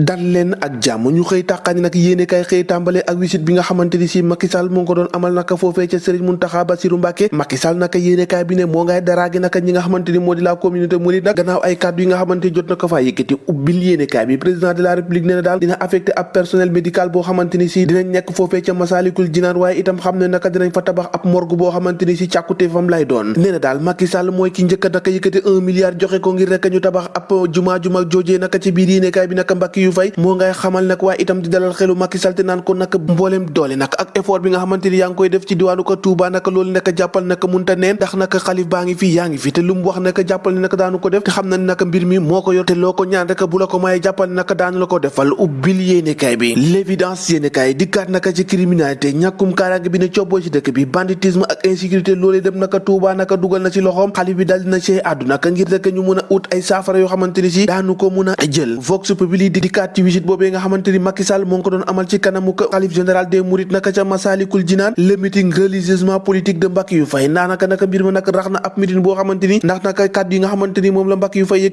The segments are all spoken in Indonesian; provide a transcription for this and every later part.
dal leen ak jàmm ñu xëy tàqaani nag yéene kay xëy tàmbale ak wisit bi nga xamante ni si Macky Sall moo ko doon amal naka foofee ca Serigne Mountakha Bassirou Mbacké Macky Sall naka yéene kaay bi ne moo ngay daraagi naka ñi nga xamante ni moo di la communauté mouride nag gannaaw ay kàddu yi nga xamante ni jot na ko faa yëkkati ubbil yéene kaay bi président de la république nee na daal dina affecté ab personnel médical boo xamante ni si dinañ nekk foofee ca Masalikul Jinaan waaye itam xam ne naka dinañ fa tabax ab morgue boo xamante ni si càkkute fam lay doon nee na daal Macky Sall mooy ki njëkk naka yëkkati un milliard joxe ko ngir rek ñu tabax ab jumaa ju mag joojee naka ci biir yéene kaay bi naka Mbàkke yu fay moo ngay xamal nag waaye itam di dalal xelu Macky Sall te naan ko nag mbooleem doole nag ak effort bi nga xamante ni yaa ngi koy def ci diwaanu ko Touba nag loolu nag jàppal nag munta neen ndax nag xalif baa ngi fii yaa ngi fi te lu mu wax nag jàppal ne nag daanu ko def te xam na ne nag mbir mi moo ko yor te loo ko ñaan rek bu la jàppal ne nag daanu la ko defal. Ubbil yéenekaay bi l'évidence yéenekaay dikkaat nag ci criminalité ñàkkum kaaraange bi ne ci bi banditisme ak insécurité loolee dem nag Touba nag dugal na ci loxoom xalif bi dal dina ci àdduna ngir rek ñu mun a ut ay saafara yoo xamante ni si daanu ko mun a jël. Vox populi di dikkaat ci visite boobee nga xamante ni Macky Sall ko doon amal ci kanamu xalif général des naka ca Masalikul Jinaan le meeting religieusement politique de Mbacké yu fay ndax naka naka mbir ma nag rax na ab meeting boo xamante ni ndax naka kàddu yi nga xamante ni moom la yu fay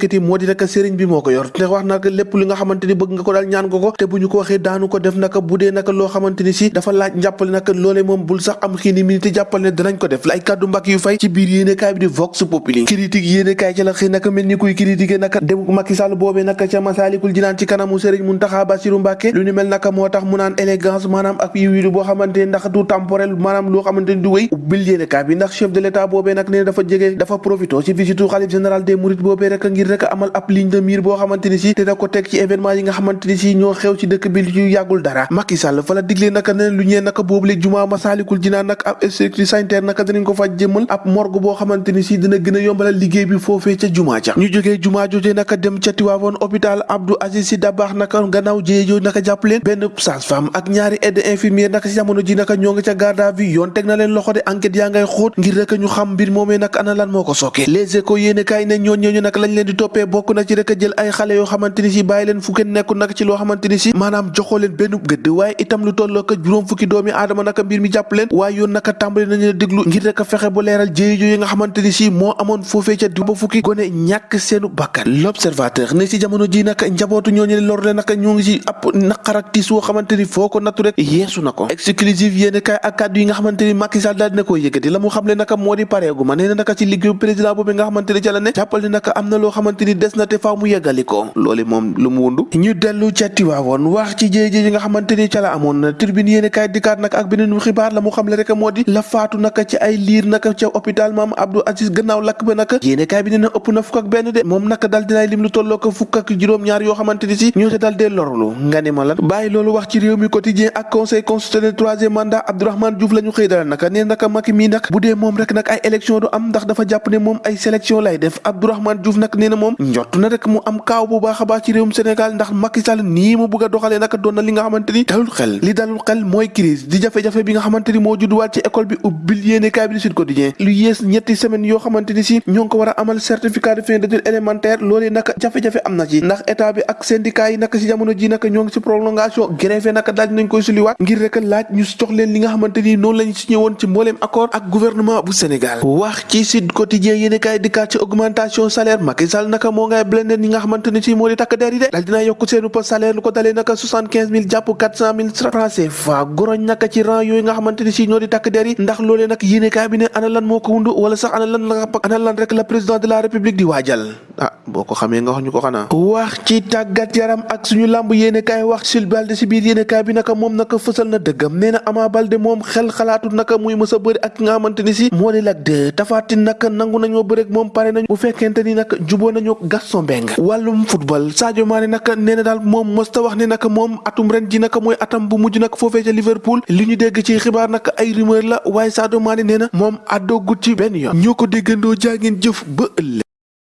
naka sëriñ bi moo ko yor. Te wax naka lépp li nga xamante bëgg nga ko daal ñaan ko te ko daanu ko def naka bu naka loo xamante ni si dafa laaj njàppale naka loolee moom bul sax am xiini mi te jàppal ne danañ ko def. La ay kàddu Mbacké yu fay ci biir yéene kaay bi di Vox Populi. Critique yéene kaay ci la xëy naka mel ni kuy critiquer naka dem Macky Sall boobee naka ca Masalikul ci kanamu sëriñ Mountakha Bassirou Mbacké lu ni mel naka moo tax mu naan élégance maanaam ak yiwilu boo xamante ni ndax du temporel maanaam loo xamante ni du wéy ubbil kaay bi ndax chef de l'état boobee nag nee dafa jege dafa profito ci visitu xalif général des mourides boobee rek ngir rek amal ab ligne de mire boo xamante ni si te da ko teg ci événement yi nga xamante ni si ñoo xew ci dëkk bi lu yàggul dara Macky Sall fa la diglee naka ne lu ñee naka boobu léegi jumaa Masaalikul Jinaan nag ab structure sanitaire naka dinañ ko fa jëmal ab morgue boo xamante ni si dina gën a yombalal liggéey bi foofee ca jumaa ca ñu jógee jumaa jooje naka dem ca Tiwaawoon hôpital Abdou Aziz Sy Dabakh naka gannaaw jéye jooju naka jàpp leen benn sage-femme ak ñaari aide infirmière naka si jamono ji naka ñoo ngi ca garde à vue yoon teg na leen loxo de enquête yaa ngay xóot ngir rek ñu xam mbir moomee ana lan les ne ñoon ñooñu nag lañ leen di toppee bokk na ci rek jël ay xale yoo xamante ni si bàyyi leen fu kenn nekkul nag ci loo xamante ni si maanaam joxoo leen benn gëdd waaye itam lu tolloo ko juróom fukki doomi aadama naka mi jàpp leen waaye yoon naka tàmbali nañu la déglu ngir rek fexe bu leeral jéye jooyu nga xamante ni si moo amoon foofee ca ba fukki gone ñàkk seenu l'observateur ne si jamono ji nag njabootu ñooñu lor leen naka ñoo ngi si ab naqar ak tiis woo xamante ni foo ko nattu rek yeesu na ko. Exclusive yéene kaay ak kàddu yi nga xamante ni Macky Sall daal dina koy yëkkati. La mu xam le naka moo di pareegu ma nee na naka ci liggéeyu président boobu nga xamante ni ca la ne jàppal ni naka am na loo xamante ni des na te faaw mu ko. Loolu moom lu mu wundu. Ñu dellu ca Tiwaawoon wax ci jéye-jéye yi nga xamante ni ca la amoon. Na tribune yéene kaay dikkaat nag ak beneen xibaar la mu xam le rek moo di la naka ci ay liir naka ca hôpital maam Abdou Aziz gannaaw lakk ba naka yéene kaay bi nee na ëpp na fukk ak benn de moom naka dal dinaay lim lu tolloo ko fukk ak juróom-ñaar yoo xamante ni si ñoo dal dee lorlu nga ni ma lan? Bàyyi loolu wax ci réew mi quotidien ak conseil constitutionnel troisième mandat Abdourahmane Diouf la ñu xëy dalal naka. Nee naka Macky mii nag bu dee moom rek nag ay élection du am ndax dafa ne ay sélection lay def. Abdourahmane Diouf nag nee na moom na rek mu am kaaw bu baax a baax ci réewum Sénégal ndax Macky Sall nii mu bëgg a doxalee naka na li nga xamante ni dalul xel. Li dalul xel mooy crise di jafe-jafe bi nga xamante ni moo judduwaat ci école bi ubbil yéene kaay bi di Sud Quotidien. Lu yées ñetti semaine ni si ko war a amal certificat de fin d'études élémentaires loolee naka jafe-jafe am na ci ndax état bi ak syndicat yi naka si jamono ji naka ñoo si prolongation grève naka daal nañ koy suliwaat ngir rek laaj ñu jox li nga xamante ni noonu lañ woon ci mbooleem accord ak gouvernement bu Sénégal wax ci Sud Quotidien yéene kaay dikkaat ci augmentation salaire. Macky Sall naka moo ngay blende ñi nga xamante ni si moo di takk der yi de. Daal dinaa yokk seenu poste salaire lu ko dalee naka soixante quinze mille jàpp quatre cent mille francs CFA goroñ naka ci rang nga xamante ni si ñoo di takk der ndax loolee nag yéene kaay bi ne ana lan moo ko wundu wala sax ana lan la ana lan rek la président de la république di waajal. Ah boo ko xamee nga wax ñu ko xanaa wax ci tàggat yaram ak suñu làmb yéene kaay wax Jules Balde si biir yéene kaay bi naka moom naka fësal na dëggam nee na Ama Balde moom xel xalaatut naka muy mës a bëri ak nga xamante ni si. Moo di 2 Tapha Tine naka nangu nañoo bëri ak moom pare nañu bu fekkente ni naka juboo nañu Gaston Mbengue wàllum football Sadio Mané naka nee na daal moom mës ta wax ne naka moom atum ren ji naka mooy atam bu mujj nag foofee ca Liverpool. Li ñu dégg ci xibaar naka ay rumeur la waaye Sadio Mané nee na moom àddoo gut ci benn yoon. Ñoo ko déggandoo jaa ngeen jëf ba